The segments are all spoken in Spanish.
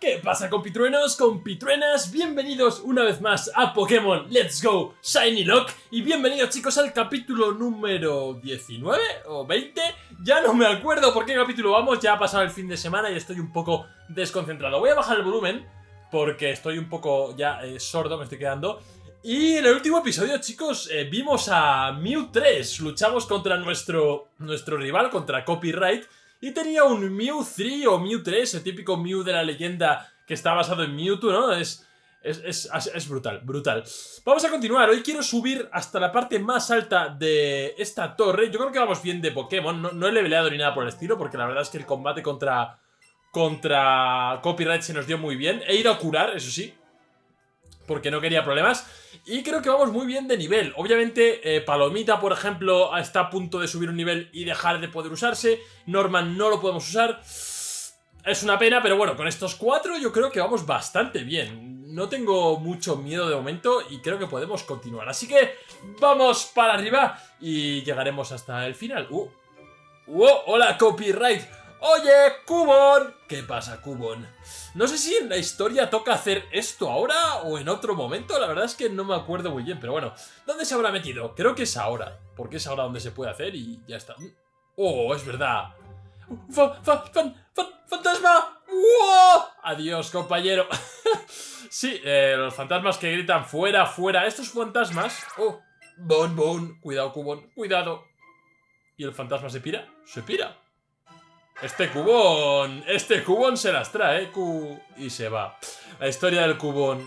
¿Qué pasa compitruenos, compitruenas? Bienvenidos una vez más a Pokémon Let's Go Shiny Lock y bienvenidos chicos al capítulo número 19 o 20 Ya no me acuerdo por qué capítulo vamos, ya ha pasado el fin de semana y estoy un poco desconcentrado Voy a bajar el volumen porque estoy un poco ya eh, sordo, me estoy quedando y en el último episodio, chicos, eh, vimos a Mew 3. Luchamos contra nuestro, nuestro rival, contra Copyright. Y tenía un Mew 3 o Mew 3, el típico Mew de la leyenda que está basado en Mewtwo, ¿no? Es, es, es, brutal, brutal. Vamos a continuar. Hoy quiero subir hasta la parte más alta de esta torre. Yo creo que vamos bien de Pokémon. No, no he leveleado ni nada por el estilo, porque la verdad es que el combate contra, contra Copyright se nos dio muy bien. He ido a curar, eso sí, porque no quería problemas. Y creo que vamos muy bien de nivel. Obviamente, eh, Palomita, por ejemplo, está a punto de subir un nivel y dejar de poder usarse. Norman no lo podemos usar. Es una pena, pero bueno, con estos cuatro yo creo que vamos bastante bien. No tengo mucho miedo de momento y creo que podemos continuar. Así que vamos para arriba y llegaremos hasta el final. ¡Uh! ¡Uh! ¡Hola, copyright! ¡Oye, Cubon! ¿Qué pasa, Cubon? No sé si en la historia toca hacer esto ahora o en otro momento, la verdad es que no me acuerdo muy bien, pero bueno. ¿Dónde se habrá metido? Creo que es ahora, porque es ahora donde se puede hacer y ya está. ¡Oh, es verdad! fantasma ¡Wow! Adiós, compañero. sí, eh, los fantasmas que gritan fuera, fuera. Estos fantasmas... ¡Oh! Bon, bon. Cuidado, Cubon. Cuidado. ¿Y el fantasma se pira? Se pira. Este cubón, este cubón se las trae, y se va. La historia del cubón.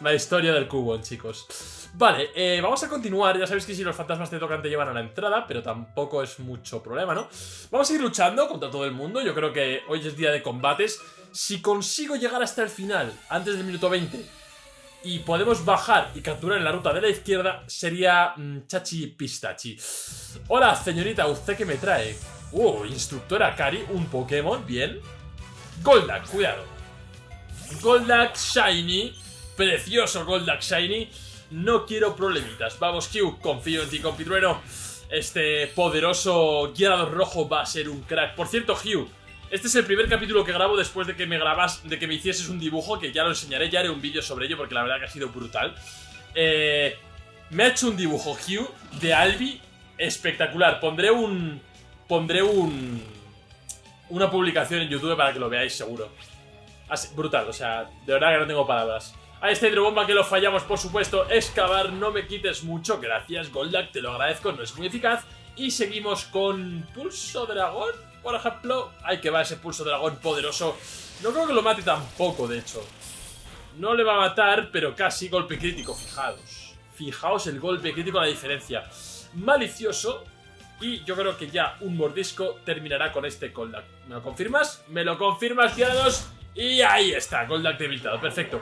La historia del cubón, chicos. Vale, eh, vamos a continuar. Ya sabéis que si los fantasmas te tocan te llevan a la entrada, pero tampoco es mucho problema, ¿no? Vamos a ir luchando contra todo el mundo. Yo creo que hoy es día de combates. Si consigo llegar hasta el final, antes del minuto 20, y podemos bajar y capturar en la ruta de la izquierda, sería mm, Chachi Pistachi. Hola, señorita, ¿usted qué me trae? Uh, instructora Kari, un Pokémon, bien. Goldak, cuidado. Goldak Shiny. Precioso Goldak Shiny. No quiero problemitas. Vamos, Q, confío en ti, compitrueno. Este poderoso guiador rojo va a ser un crack. Por cierto, Hugh, este es el primer capítulo que grabo después de que me grabas, de que me hicieses un dibujo, que ya lo enseñaré, ya haré un vídeo sobre ello, porque la verdad que ha sido brutal. Eh, me ha hecho un dibujo, Hugh, de Albi, espectacular. Pondré un, pondré un una publicación en YouTube para que lo veáis seguro. Así, brutal, o sea, de verdad que no tengo palabras. A esta hidrobomba que lo fallamos, por supuesto, excavar, no me quites mucho, gracias Goldak, te lo agradezco, no es muy eficaz. Y seguimos con Pulso Dragón, por ejemplo. Ay, que va ese Pulso Dragón poderoso. No creo que lo mate tampoco, de hecho. No le va a matar, pero casi golpe crítico, fijaos. Fijaos el golpe crítico, la diferencia. Malicioso, y yo creo que ya un mordisco terminará con este Goldak. ¿Me lo confirmas? ¿Me lo confirmas, tirados? Y ahí está, Goldak debilitado, perfecto.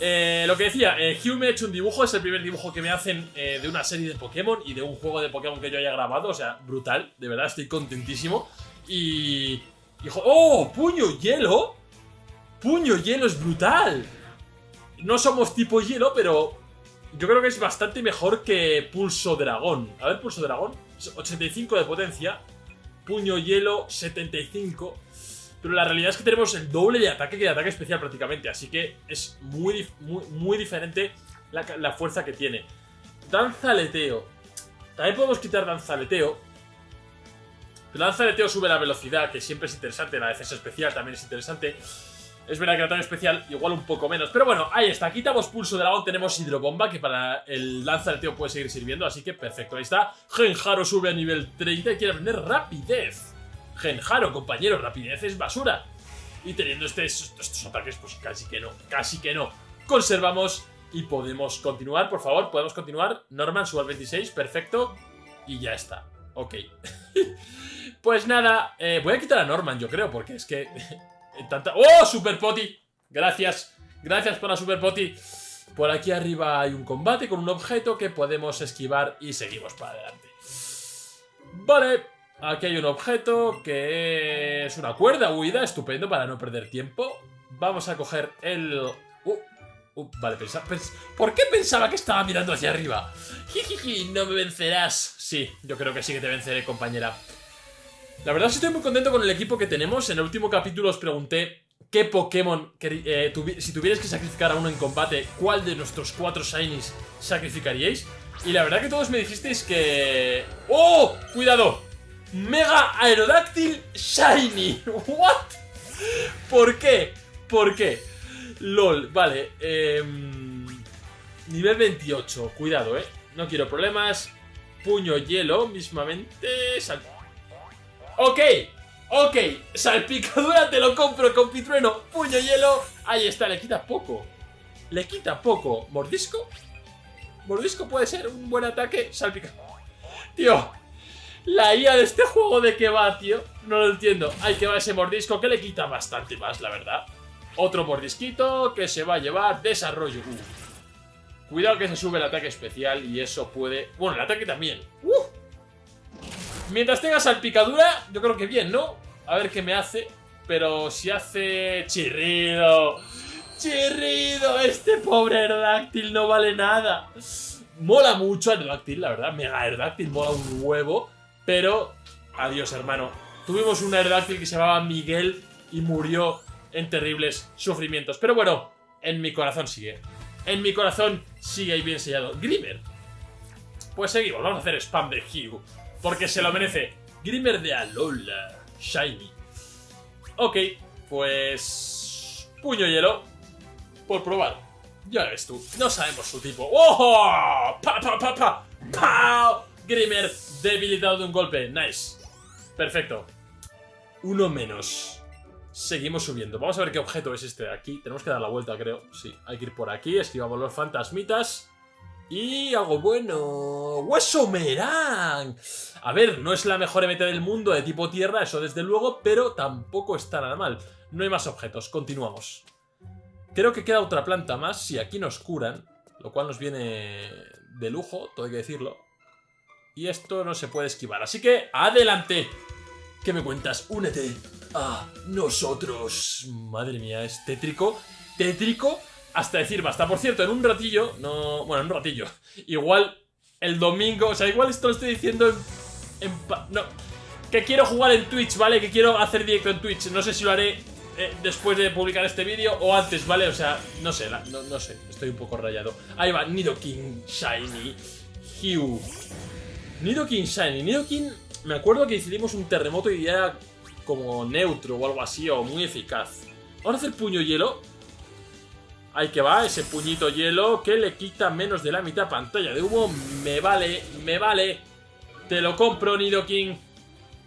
Eh, lo que decía, eh, Hugh me ha hecho un dibujo, es el primer dibujo que me hacen eh, de una serie de Pokémon y de un juego de Pokémon que yo haya grabado, o sea, brutal, de verdad, estoy contentísimo. Y... ¡oh! ¡Puño hielo! ¡Puño hielo es brutal! No somos tipo hielo, pero yo creo que es bastante mejor que Pulso Dragón. A ver, Pulso Dragón. 85 de potencia. Puño hielo 75. Pero la realidad es que tenemos el doble de ataque que de ataque especial prácticamente. Así que es muy, muy, diferente la, fuerza que tiene. Danzaleteo. También podemos quitar danzaleteo. Pero danzaleteo sube la velocidad, que siempre es interesante. La defensa especial también es interesante. Es verdad que el ataque especial igual un poco menos. Pero bueno, ahí está. Quitamos pulso de dragón. Tenemos hidrobomba que para el lanza del tío puede seguir sirviendo. Así que perfecto. Ahí está. Genjaro sube a nivel 30 y quiere aprender rapidez. Genjaro, compañero. Rapidez es basura. Y teniendo este, estos, ataques, pues casi que no. Casi que no. Conservamos y podemos continuar. Por favor, podemos continuar. Norman sube al 26. Perfecto. Y ya está. Ok. pues nada, eh, voy a quitar a Norman, yo creo, porque es que ¡Oh, Super Poti! Gracias, gracias por la Super Poti. Por aquí arriba hay un combate con un objeto que podemos esquivar y seguimos para adelante. Vale, aquí hay un objeto que es una cuerda huida, estupendo para no perder tiempo. Vamos a coger el... Uh, uh, vale, pensa, ¿por qué pensaba que estaba mirando hacia arriba? Jijiji, no me vencerás. Sí, yo creo que sí que te venceré, compañera. La verdad que estoy muy contento con el equipo que tenemos. En el último capítulo os pregunté qué Pokémon, eh, si tuvierais que sacrificar a uno en combate, ¿cuál de nuestros cuatro Shinies sacrificaríais? Y la verdad que todos me dijisteis que... ¡Oh! ¡Cuidado! Mega Aerodáctil Shiny. ¿What? ¿Por qué? ¿Por qué? LOL, vale. Em, nivel 28. Cuidado, eh. No quiero problemas. Puño hielo, mismamente. Ok, ok. Salpicadura te lo compro con pitrueno. Puño hielo. Ahí está, le quita poco. Le quita poco. ¿Mordisco? Mordisco puede ser un buen ataque. Salpicadura. Tío, la IA de este juego de qué va, tío. No lo entiendo. Hay que va ese mordisco que le quita bastante más, la verdad. Otro mordisquito que se va a llevar desarrollo. Cuidado que se sube el ataque especial y eso puede... Bueno, el ataque también. Uh. Mientras tenga salpicadura, yo creo que bien, ¿no? A ver qué me hace. Pero si hace chirrido... Chirrido, este pobre Aerodáctil no vale nada. Mola mucho Aerodáctil, la verdad. Mega Aerodáctil mola un huevo. Pero, adiós hermano. Tuvimos un Aerodáctil que se llamaba Miguel y murió en terribles sufrimientos. Pero bueno, en mi corazón sigue. En mi corazón sigue ahí bien sellado. Grimmer. Pues seguimos, vamos a hacer spam de Hugh. Porque se lo merece. Grimmer de Alola. Shiny. Ok, pues... Puño hielo. Por probar. Ya ves tú, no sabemos su tipo. ¡Oh! ¡Pa, pa, pa, pa! ¡Pau! Grimmer debilitado de un golpe. Nice. Perfecto. Uno menos. Seguimos subiendo. Vamos a ver qué objeto es este de aquí. Tenemos que dar la vuelta, creo. Sí, hay que ir por aquí. Esquivamos los fantasmitas. Y algo bueno. ¡Hueso Merán! A ver, no es la mejor MT del mundo de tipo tierra, eso desde luego, pero tampoco está nada mal. No hay más objetos. Continuamos. Creo que queda otra planta más. Si aquí nos curan, lo cual nos viene de lujo, todo hay que decirlo. Y esto no se puede esquivar. Así que, ¡adelante! ¿Qué me cuentas? Únete a nosotros. Madre mía, es tétrico. Tétrico hasta decir basta. Por cierto, en un ratillo, no... Bueno, en un ratillo. Igual el domingo... O sea, igual esto lo estoy diciendo en... no. Que quiero jugar en Twitch, ¿vale? Que quiero hacer directo en Twitch. No sé si lo haré eh, después de publicar este vídeo o antes, ¿vale? O sea, no sé, no, no sé. Estoy un poco rayado. Ahí va, Nidoking Shiny. Hugh. Nidoking Shiny. Nidoking, me acuerdo que decidimos un terremoto y era como neutro o algo así, o muy eficaz. Vamos a hacer puño hielo. Ahí que va, ese puñito hielo que le quita menos de la mitad pantalla de humo. Me vale, me vale. Te lo compro, Nidoking.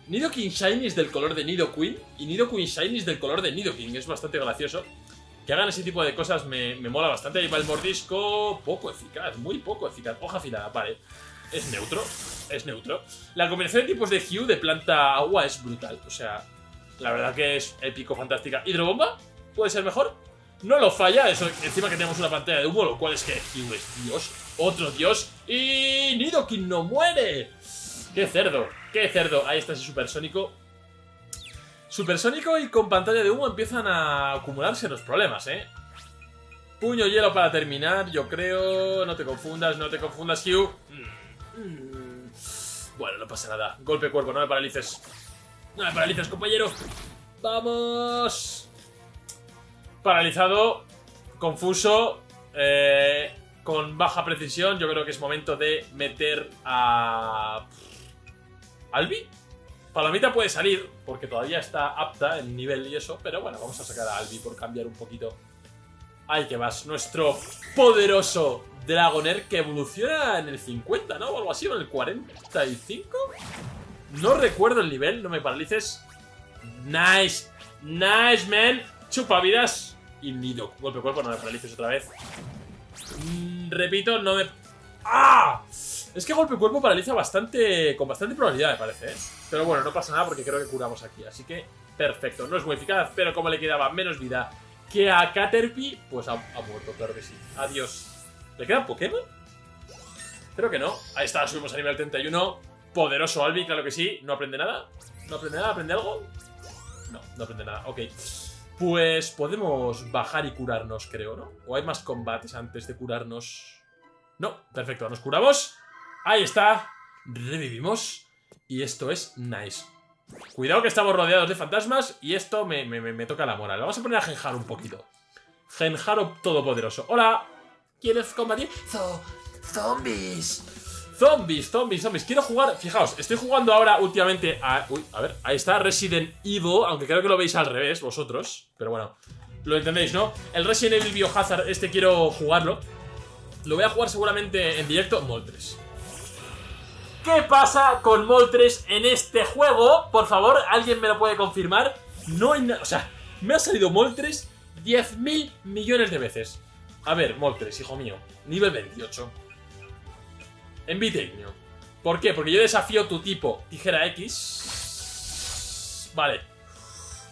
Nidoking Shiny es del color de Nidoqueen y Nidoqueen Shiny es del color de Nidoking. Es bastante gracioso. Que hagan ese tipo de cosas me, me mola bastante. Ahí va el mordisco. Poco eficaz, muy poco eficaz. Hoja afilada, vale. Es neutro, es neutro. La combinación de tipos de Hue de planta agua es brutal. O sea, la verdad que es épico, fantástica. ¿Hidrobomba? ¿Puede ser mejor? No lo falla, eso encima que tenemos una pantalla de humo, lo cual es que Hue es Dios, otro Dios. ¡Y Nidoking no muere! ¡Qué cerdo! ¡Qué cerdo! Ahí está ese supersónico. Supersónico y con pantalla de humo empiezan a acumularse los problemas, ¿eh? Puño hielo para terminar, yo creo. No te confundas, no te confundas, Hugh. Mm. Bueno, no pasa nada. Golpe cuerpo, no me paralices. No me paralices, compañero. ¡Vamos! Paralizado, confuso, eh, con baja precisión. Yo creo que es momento de meter a... ¿Albi? Palomita puede salir, porque todavía está apta en nivel y eso, pero bueno, vamos a sacar a Albi por cambiar un poquito. Ahí que vas, nuestro poderoso Dragonair que evoluciona en el 50, ¿no? O algo así, o en el 45. No recuerdo el nivel, no me paralices. Nice, nice, man. Chupa vidas. Y nido. Golpe cuerpo, no me paralices otra vez. Mm, repito, no me... ¡Ah! Es que golpe cuerpo paraliza bastante, con bastante probabilidad, me parece, ¿eh? Pero bueno, no pasa nada porque creo que curamos aquí. Así que, perfecto. No es muy eficaz, pero como le quedaba menos vida que a Caterpie, pues ha, ha muerto, claro que sí. Adiós. ¿Le queda Pokémon? Creo que no. Ahí está, subimos a nivel 31. Poderoso Albi, claro que sí. ¿No aprende nada? ¿No aprende nada? ¿Aprende algo? No, no aprende nada. Ok. Pues podemos bajar y curarnos, creo, ¿no? ¿O hay más combates antes de curarnos? No, perfecto, nos curamos. Ahí está. Revivimos. Y esto es nice. Cuidado que estamos rodeados de fantasmas y esto me, me, me toca la moral. Vamos a poner a Genjaro un poquito. Genjaro todopoderoso. ¡Hola! ¿Quieres combatir? Zombies. Zombies, zombies, zombies. Quiero jugar. Fijaos, estoy jugando ahora últimamente a. Uy, a ver, ahí está Resident Evil. Aunque creo que lo veis al revés vosotros. Pero bueno, lo entendéis, ¿no? El Resident Evil Biohazard, este quiero jugarlo. Lo voy a jugar seguramente en directo. Moltres. ¿Qué pasa con Moltres en este juego? Por favor, ¿alguien me lo puede confirmar? No hay nada. O sea, me ha salido Moltres 10.000 millones de veces. A ver, Moltres, hijo mío. Nivel 28. Envite ¿Por qué? Porque yo desafío tu tipo tijera X. Vale.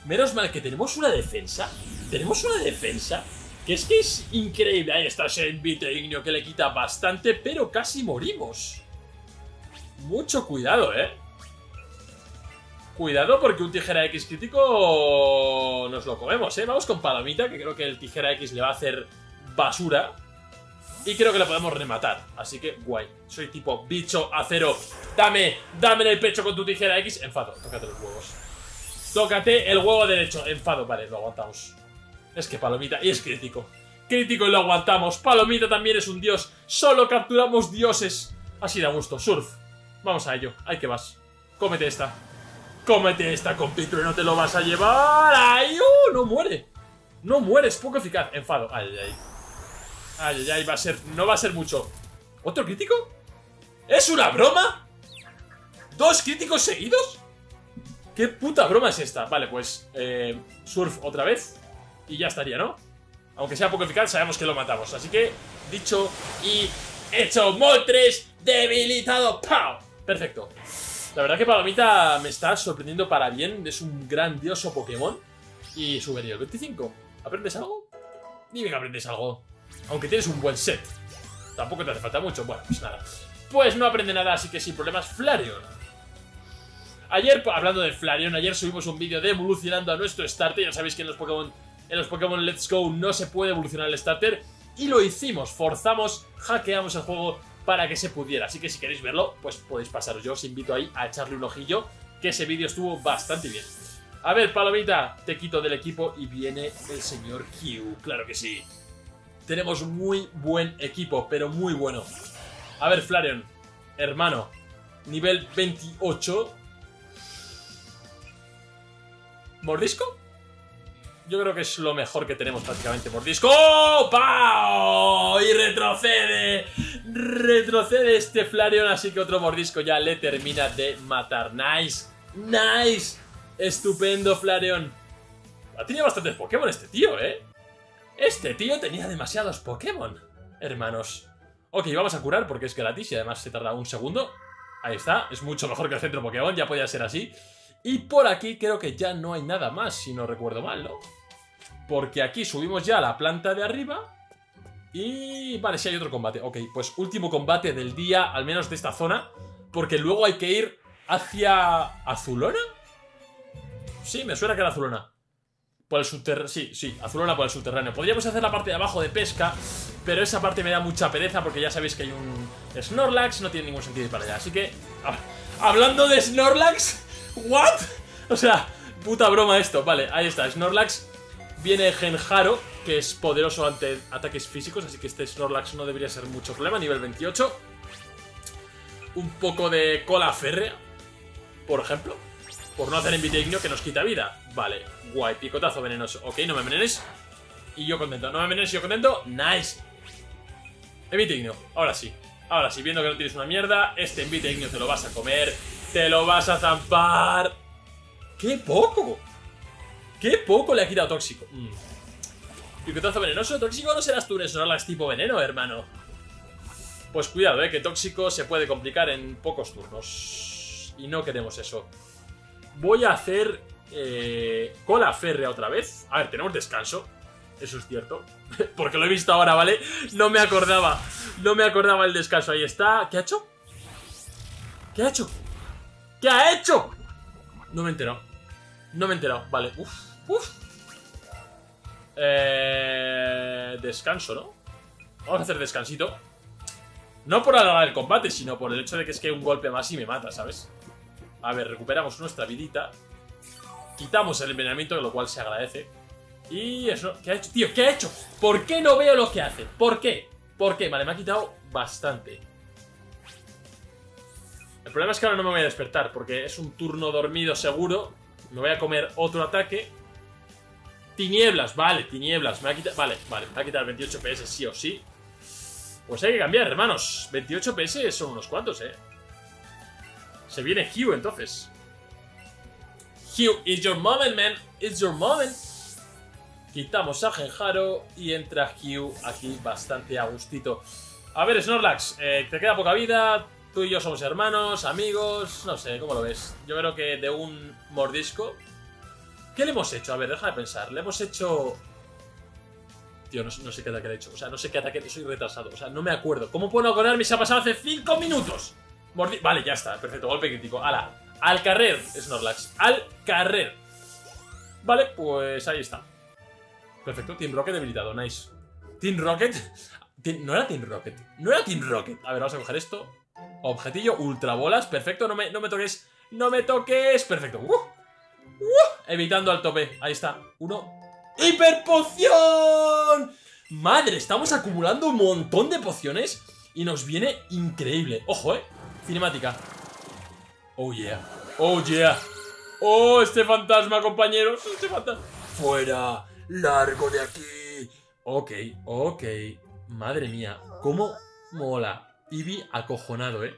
Menos mal que tenemos una defensa. Tenemos una defensa. Que es que es increíble. Ahí está ese envite ignio que le quita bastante, pero casi morimos. Mucho cuidado, ¿eh? Cuidado porque un tijera X crítico nos lo comemos, ¿eh? Vamos con Palomita, que creo que el tijera X le va a hacer basura. Y creo que lo podemos rematar. Así que, guay. Soy tipo bicho acero. Dame, dame en el pecho con tu tijera X. Enfado, tócate los huevos. Tócate el huevo derecho. Enfado, vale, lo aguantamos. Es que Palomita, y es crítico. Crítico y lo aguantamos. Palomita también es un dios. Solo capturamos dioses. Así da gusto. Surf. Vamos a ello. Hay que vas. Cómete esta. Cómete esta, compito, y no te lo vas a llevar. ¡Ay! ¡Uh! No muere. No muere, es poco eficaz. Enfado. Ay, ay, ay. Ay, ay, va a ser... No va a ser mucho. ¿Otro crítico? ¿Es una broma? ¿Dos críticos seguidos? ¿Qué puta broma es esta? Vale, pues... Eh, surf otra vez. Y ya estaría, ¿no? Aunque sea poco eficaz, sabemos que lo matamos. Así que, dicho y hecho. Moltres debilitado. ¡Pau! Perfecto. La verdad que Palomita me está sorprendiendo para bien. Es un grandioso Pokémon. Y subiría el 25. ¿Aprendes algo? Dime que aprendes algo. Aunque tienes un buen set. Tampoco te hace falta mucho. Bueno, pues nada. Pues no aprende nada, así que sin problemas, Flareon. Ayer, hablando de Flareon, ayer subimos un vídeo de evolucionando a nuestro starter. Ya sabéis que en los Pokémon en los Pokémon Let's Go no se puede evolucionar el starter. Y lo hicimos, forzamos, hackeamos el juego para que se pudiera. Así que si queréis verlo, pues podéis pasaros. Yo os invito ahí a echarle un ojillo, que ese vídeo estuvo bastante bien. A ver, Palomita, te quito del equipo y viene el señor Q. Claro que sí. Tenemos muy buen equipo, pero muy bueno. A ver, Flareon, hermano, nivel 28. ¿Mordisco? Yo creo que es lo mejor que tenemos prácticamente. Mordisco. ¡Oh! Y retrocede. Retrocede este Flareon, así que otro mordisco ya le termina de matar. ¡Nice! ¡Nice! Estupendo, Flareon. Ha tenido bastantes Pokémon este tío, ¿eh? Este tío tenía demasiados Pokémon, hermanos. Ok, vamos a curar porque es gratis y además se tarda un segundo. Ahí está, es mucho mejor que el centro Pokémon, ya podía ser así. Y por aquí creo que ya no hay nada más, si no recuerdo mal, ¿no? Porque aquí subimos ya a la planta de arriba. Y... Vale, sí hay otro combate. Ok, pues último combate del día, al menos de esta zona. Porque luego hay que ir hacia... ¿Azulona? Sí, me suena que era Azulona. Por el subterráneo. Sí, sí, Azulona por el subterráneo. Podríamos hacer la parte de abajo de pesca, pero esa parte me da mucha pereza porque ya sabéis que hay un Snorlax, no tiene ningún sentido para allá. Así que, hablando de Snorlax, ¿what? O sea, puta broma esto. Vale, ahí está, Snorlax. Viene Genjaro, que es poderoso ante ataques físicos, así que este Snorlax no debería ser mucho problema, nivel 28. Un poco de cola férrea, por ejemplo. Por no hacer envite que nos quita vida. Vale, guay, picotazo venenoso. Ok, no me envenenes. Y yo contento. No me envenenes y yo contento. Nice. Envite ignio. Ahora sí. Ahora sí, viendo que no tienes una mierda, este envite ignio te lo vas a comer. Te lo vas a zampar. ¡Qué poco! ¡Qué poco le ha quitado tóxico! Mm. Picotazo venenoso. Tóxico no serás tú, Snorlax tipo veneno, hermano. Pues cuidado, eh, que tóxico se puede complicar en pocos turnos. Y no queremos eso. Voy a hacer eh, cola férrea otra vez. A ver, tenemos descanso. Eso es cierto. Porque lo he visto ahora, ¿vale? No me acordaba. No me acordaba el descanso. Ahí está. ¿Qué ha hecho? ¿Qué ha hecho? ¿Qué ha hecho? No me he enterado. No me he enterado. Vale. Uf. Uf. Eh, descanso, ¿no? Vamos a hacer descansito. No por alargar el combate, sino por el hecho de que es que un golpe más y me mata, ¿sabes? A ver, recuperamos nuestra vidita. Quitamos el envenenamiento, lo cual se agradece. Y eso, ¿qué ha hecho? Tío, ¿qué ha hecho? ¿Por qué no veo lo que hace? ¿Por qué? ¿Por qué? Vale, me ha quitado bastante. El problema es que ahora no me voy a despertar, porque es un turno dormido seguro. Me voy a comer otro ataque. Tinieblas, vale, tinieblas. Me ha quitado. Vale, vale, me va a quitar 28 PS sí o sí. Pues hay que cambiar, hermanos. 28 PS son unos cuantos, eh. Se viene Hugh entonces. Hugh, it's your moment, man. It's your moment. Quitamos a Genjaro y entra Hugh aquí bastante a gustito. A ver, Snorlax, eh, te queda poca vida. Tú y yo somos hermanos, amigos. No sé, ¿cómo lo ves? Yo creo que de un mordisco. ¿Qué le hemos hecho? A ver, deja de pensar. Le hemos hecho. Tío, no, sé qué ataque le he hecho. O sea, no sé qué ataque. Soy retrasado. O sea, no me acuerdo. ¿Cómo puedo acordarme? Se ha pasado hace 5 minutos. Vale, ya está. Perfecto. Golpe crítico. ¡Hala! Al carrer, Snorlax. Al carrer. Vale, pues ahí está. Perfecto. Team Rocket debilitado. Nice. Team Rocket. No era Team Rocket. No era Team Rocket. A ver, vamos a coger esto. Objetillo, ultra bolas. Perfecto. No me, no me toques. No me toques. Perfecto. Uh, uh, evitando al tope. Ahí está. Uno. ¡Hiperpoción! Madre, estamos acumulando un montón de pociones. Y nos viene increíble. Ojo, eh. Cinemática. Oh yeah. Oh yeah. Oh, este fantasma, compañeros. Este fantasma. Fuera. Largo de aquí. Ok, ok. Madre mía, cómo mola. Eevee acojonado, ¿eh?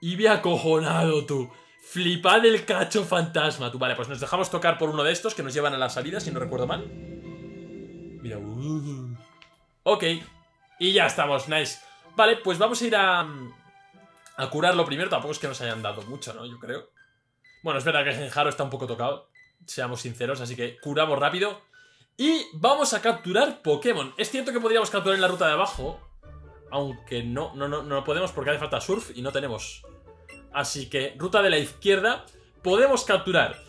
Eevee acojonado, tú. Flipad el cacho fantasma, tú. Vale, pues nos dejamos tocar por uno de estos que nos llevan a la salida, si no recuerdo mal. Mira, uh. Ok. Y ya estamos, nice. Vale, pues vamos a ir a... A curarlo primero. Tampoco es que nos hayan dado mucho, ¿no? Yo creo. Bueno, es verdad que Genjaro está un poco tocado. Seamos sinceros, así que curamos rápido. Y vamos a capturar Pokémon. Es cierto que podríamos capturar en la ruta de abajo. Aunque no, no, no, no podemos porque hace falta surf y no tenemos. Así que, ruta de la izquierda, podemos capturar.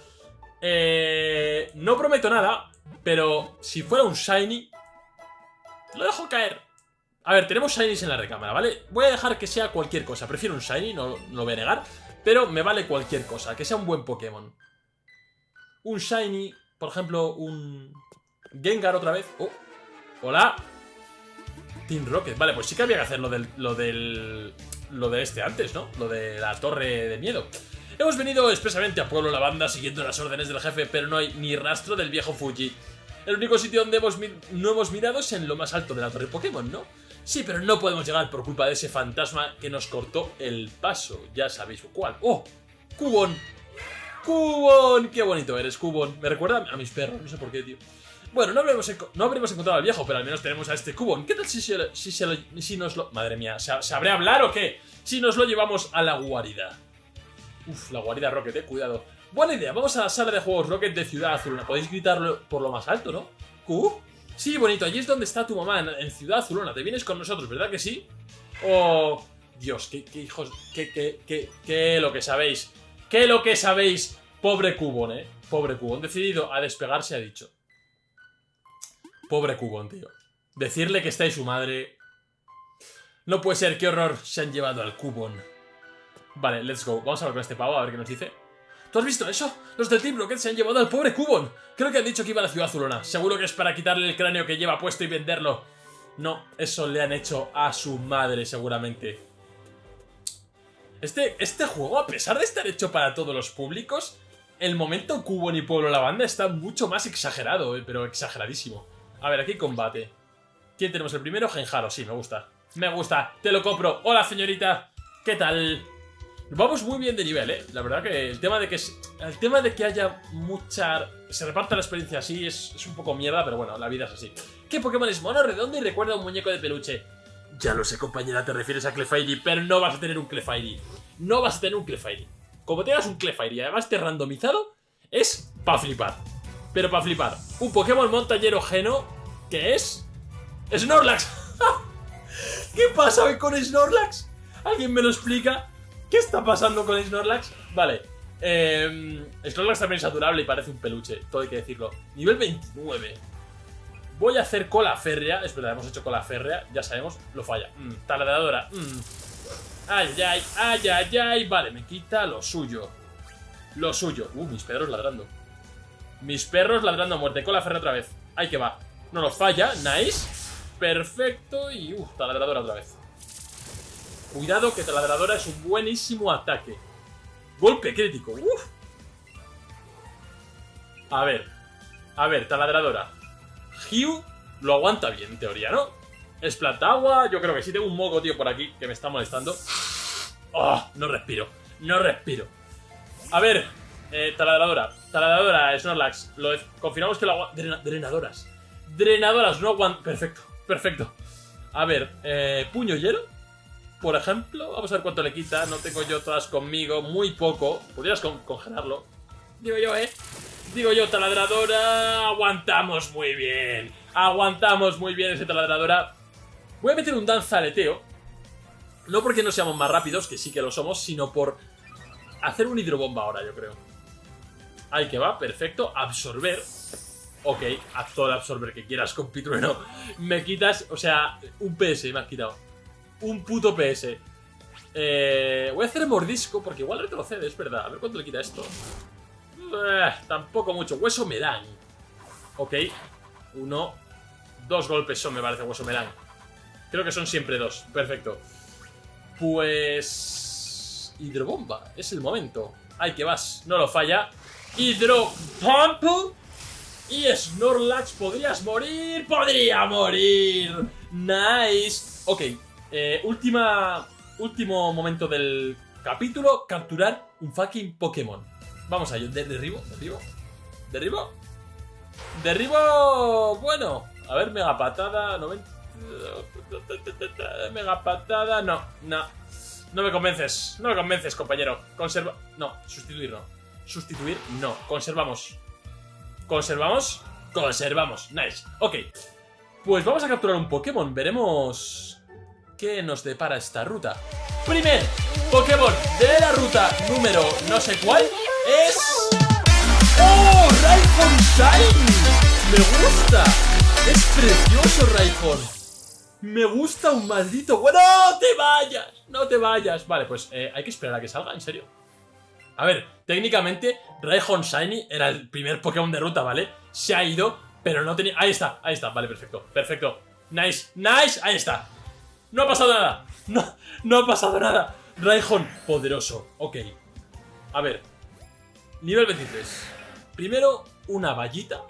Eh, no prometo nada, pero si fuera un Shiny, lo dejo caer. A ver, tenemos Shinies en la recámara, ¿vale? Voy a dejar que sea cualquier cosa. Prefiero un Shiny, no, no lo voy a negar. Pero me vale cualquier cosa, que sea un buen Pokémon. Un Shiny, por ejemplo, un Gengar otra vez. Oh, hola. Team Rocket. Vale, pues sí que había que hacer lo del, lo del... Lo de este antes, ¿no? Lo de la torre de miedo. Hemos venido expresamente a Pueblo Lavanda siguiendo las órdenes del jefe, pero no hay ni rastro del viejo Fuji. El único sitio donde hemos no hemos mirado es en lo más alto de la torre Pokémon, ¿no? Sí, pero no podemos llegar por culpa de ese fantasma que nos cortó el paso. Ya sabéis cuál. ¡Oh! ¡Cubón! ¡Cubón! ¡Qué bonito eres, Cubón! Me recuerda a mis perros, no sé por qué, tío. Bueno, no habremos, no habremos encontrado al viejo, pero al menos tenemos a este Cubón. ¿Qué tal si, se, si, se si nos lo... Madre mía, ¿sabré hablar o qué? Si nos lo llevamos a la guarida. Uf, la guarida Rocket, eh, cuidado. Buena idea, vamos a la sala de juegos Rocket de Ciudad Azulona. Podéis gritarlo por lo más alto, ¿no? ¿Q? Sí, bonito, allí es donde está tu mamá, en, Ciudad Azulona. Te vienes con nosotros, ¿verdad que sí? Oh, Dios, qué, hijos, qué, qué, qué, qué lo que sabéis. ¿Qué lo que sabéis? Pobre Cubón, ¿eh? Pobre Cubón. Decidido a despegarse, ha dicho. Pobre Cubón, tío. Decirle que está ahí su madre... No puede ser, qué horror. Se han llevado al Cubón. Vale, let's go. Vamos a hablar con este pavo, a ver qué nos dice. ¿Tú has visto eso? Los del Team Rocket se han llevado al pobre Cubón. Creo que han dicho que iba a la ciudad azulona. Seguro que es para quitarle el cráneo que lleva puesto y venderlo. No, eso le han hecho a su madre, seguramente. Este, este juego, a pesar de estar hecho para todos los públicos, el momento Cubón y Pueblo la banda está mucho más exagerado, eh, pero exageradísimo. A ver, aquí combate. ¿Quién tenemos el primero? Genjaro, sí, me gusta. Me gusta, te lo compro. Hola, señorita. ¿Qué tal? Vamos muy bien de nivel, ¿eh? La verdad que el tema de que el tema de que haya mucha... Se reparta la experiencia así es, un poco mierda, pero bueno, la vida es así. ¿Qué Pokémon es mono, redondo y recuerda a un muñeco de peluche? Ya lo sé, compañera, te refieres a Clefairy, pero no vas a tener un Clefairy. No vas a tener un Clefairy. Como tengas un Clefairy y además te randomizado, es pa' flipar. Pero para flipar. Un Pokémon montañero geno que es... ¡Snorlax! ¿Qué pasa con Snorlax? ¿Alguien me lo explica? ¿Qué está pasando con Snorlax? Vale. Eh, Snorlax también es adorable y parece un peluche, todo hay que decirlo. Nivel 29. Voy a hacer cola férrea. Es verdad, hemos hecho cola férrea, ya sabemos, lo falla. Mm, taladradora. Mm. Ay, ay, ay, ay, ay. Vale, me quita lo suyo. Lo suyo. Uh, mis perros ladrando. Mis perros ladrando a muerte. Con la ferra otra vez. Ahí que va. No nos falla. Nice. Perfecto. Y, uh, taladradora otra vez. Cuidado que taladradora es un buenísimo ataque. Golpe crítico. Uf. A ver. A ver, taladradora. Hugh lo aguanta bien, en teoría, ¿no? Es planta agua. Yo creo que sí. Tengo un moco, tío, por aquí que me está molestando. Oh, no respiro. No respiro. A ver, eh, taladradora. Taladradora, Snorlax. Lo confirmamos que lo aguanta. drenadoras. Drenadoras, no aguanta. Perfecto, perfecto. A ver, eh, puño hielo. Por ejemplo, vamos a ver cuánto le quita. No tengo yo todas conmigo. Muy poco. Podrías congelarlo. Digo yo, ¿eh? Digo yo, taladradora. Aguantamos muy bien. Aguantamos muy bien ese taladradora. Voy a meter un danzaleteo. No porque no seamos más rápidos, que sí que lo somos, sino por hacer un hidrobomba ahora, yo creo. Ahí que va, perfecto. Absorber. Ok, haz todo el absorber que quieras con Pitrueno. Me quitas, o sea, un PS me has quitado. Un puto PS. Eh, voy a hacer mordisco porque igual retrocede, es verdad. A ver cuánto le quita esto. Eh, tampoco mucho. Hueso me dan. Ok. Uno. Dos golpes son, me parece, hueso me dan. Creo que son siempre dos. Perfecto. Pues... Hidrobomba. Es el momento. Ay, que vas. No lo falla. Hidropump. Y Snorlax, ¿podrías morir? ¡Podría morir! Nice. Ok. Eh, última... Último momento del capítulo. Capturar un fucking Pokémon. Vamos a ir. derribo, derribo. Derribo. Derribo... Bueno. A ver, mega patada. 90... Mega patada. No, no. No me convences. No me convences, compañero. Conserva. No, sustituir no. Sustituir no. Conservamos. ¿Conservamos? Conservamos. Nice. Ok. Pues vamos a capturar un Pokémon. Veremos qué nos depara esta ruta. Primer Pokémon de la ruta número no sé cuál es... ¡Oh! ¡Raikon Shine! ¡Me gusta! ¡Es precioso, Raikon! Me gusta un maldito... ¡Bueno, no te vayas! ¡No te vayas! Vale, pues eh, hay que esperar a que salga, ¿en serio? A ver, técnicamente Raihon Shiny era el primer Pokémon de ruta, ¿vale? Se ha ido, pero no tenía... Ahí está, ahí está, vale, perfecto, perfecto Nice, nice, ahí está No ha pasado nada, no, no ha pasado nada Raihon, poderoso, ok A ver Nivel 23 Primero, una vallita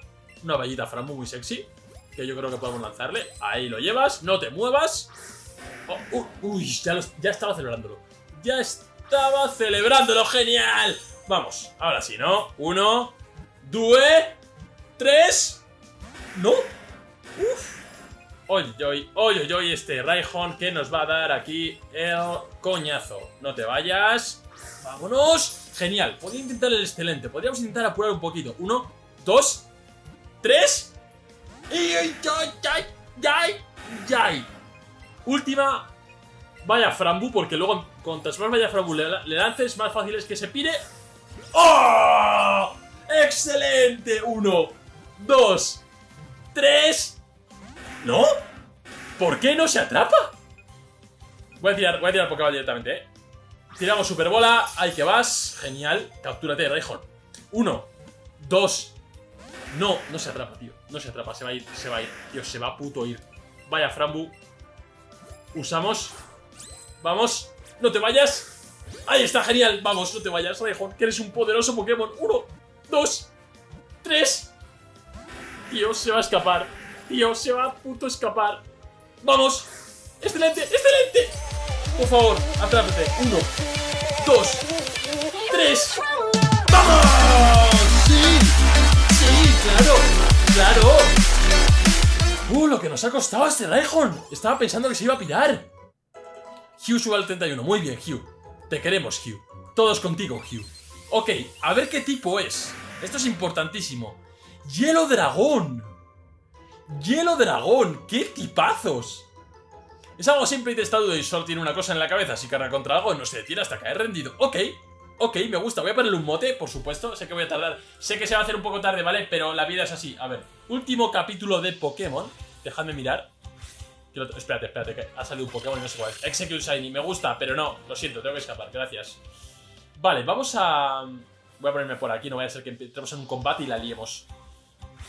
Una vallita Frambu muy sexy que yo creo que podemos lanzarle. Ahí lo llevas, no te muevas. Oh, uh, uy, ya, ya estaba celebrándolo. Ya estaba celebrándolo, genial. Vamos, ahora sí, ¿no? Uno, dos, tres. ¿No? Uf. Oye, oye, oye, oye, este Raihon que nos va a dar aquí el coñazo. No te vayas. Vámonos. Genial. Podría intentar el excelente. Podríamos intentar apurar un poquito. Uno, dos, tres. Última. Vaya Frambu, porque luego contra más vaya Frambu le, lances, más fácil es que se pire. ¡Oh! ¡Excelente! Uno, dos, tres. ¿No? ¿Por qué no se atrapa? Voy a tirar, voy a tirar Pokéball directamente, ¿eh? Tiramos Super Bola, ahí que vas. Genial. Captúrate, Rayhorn. Uno, dos. No, no se atrapa, tío. No se atrapa, se va a ir, se va a ir. Dios, se va a puto ir. Vaya, Frambu. Usamos. Vamos. No te vayas. Ahí está, genial. Vamos, no te vayas, Raihon, que eres un poderoso Pokémon. Uno, dos, tres. Dios, se va a escapar. Dios, se va a puto escapar. Vamos. Excelente, excelente. Por favor, atrápate. Uno, dos, tres. ¡Vamos! ¡Sí! ¡Sí, claro! ¡Claro! ¡Uh, lo que nos ha costado este Raihon! Estaba pensando que se iba a pillar. Hugh sube al 31. Muy bien, Hugh. Te queremos, Hugh. Todos contigo, Hugh. Ok, a ver qué tipo es. Esto es importantísimo. ¡Hielo Dragón! ¡Hielo Dragón! ¡Qué tipazos! Es algo simple y testado y solo tiene una cosa en la cabeza. Si carga contra algo, no se detiene hasta caer rendido. Ok, Ok, me gusta. Voy a ponerle un mote, por supuesto. Sé que voy a tardar. Sé que se va a hacer un poco tarde, ¿vale? Pero la vida es así. A ver, último capítulo de Pokémon. Dejadme mirar. Espérate, espérate, ha salido un Pokémon y no sé cuál es. Execute Shiny, me gusta, pero no, lo siento, tengo que escapar, gracias. Vale, vamos a... Voy a ponerme por aquí, no vaya a ser que entremos en un combate y la liemos.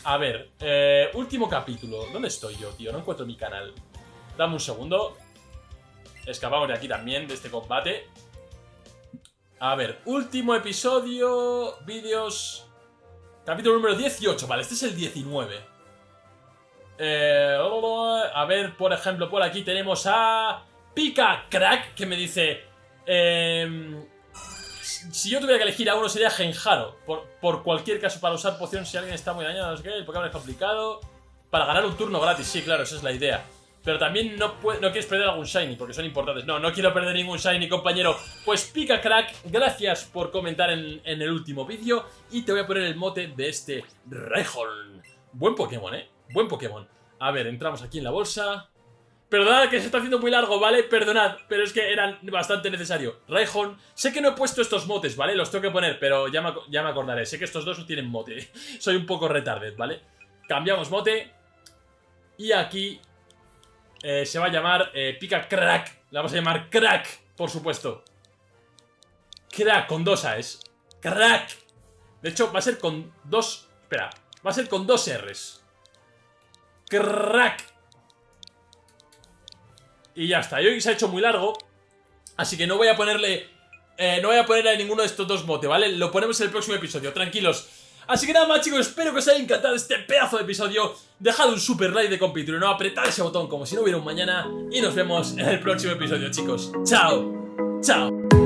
A ver, eh, último capítulo. ¿Dónde estoy yo, tío? No encuentro mi canal. Dame un segundo. Escapamos de aquí también, de este combate. A ver, último episodio, vídeos... Capítulo número 18, vale, este es el 19. Eh, a ver, por ejemplo, por aquí tenemos a Pika Crack, que me dice... em, si yo tuviera que elegir a uno sería Genjaro. Por, por cualquier caso, para usar poción si alguien está muy dañado, no sé qué, el Pokémon es complicado. Para ganar un turno gratis, sí, claro, esa es la idea. Pero también no, no quieres perder algún Shiny, porque son importantes. No, no quiero perder ningún Shiny, compañero. Pues Pika Crack, gracias por comentar en, en el último vídeo. Y te voy a poner el mote de este Rhyhorn. Buen Pokémon, ¿eh? Buen Pokémon. A ver, entramos aquí en la bolsa. Perdonad que se está haciendo muy largo, ¿vale? Perdonad, pero es que eran bastante necesario. Raihon, sé que no he puesto estos motes, ¿vale? Los tengo que poner, pero ya me, ya me acordaré. Sé que estos dos no tienen mote. Soy un poco retarded, ¿vale? Cambiamos mote. Y aquí eh, se va a llamar eh, Pika Crack. La vamos a llamar Crack, por supuesto. Crack, con dos A's. Crack. De hecho, va a ser con dos... Espera, va a ser con dos R's. Crack. Y ya está. Y hoy se ha hecho muy largo. Así que no voy a ponerle. eh, no voy a ponerle a ninguno de estos dos mote, ¿vale? Lo ponemos en el próximo episodio, tranquilos. Así que nada más, chicos, espero que os haya encantado este pedazo de episodio. Dejad un super like de compituro, no apretad ese botón como si no hubiera un mañana. Y nos vemos en el próximo episodio, chicos. Chao. Chao.